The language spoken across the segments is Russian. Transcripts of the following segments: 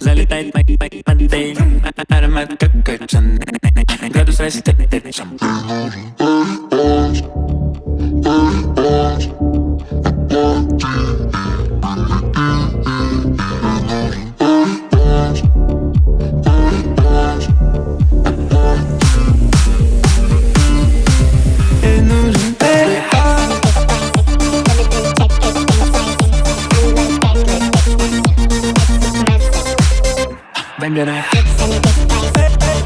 Залетает Then I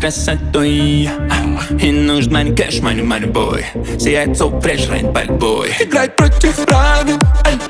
красотой И нужен мани кэш, мани мани бой. Сияет соу фреш, рейн пальбой Играй против правил папе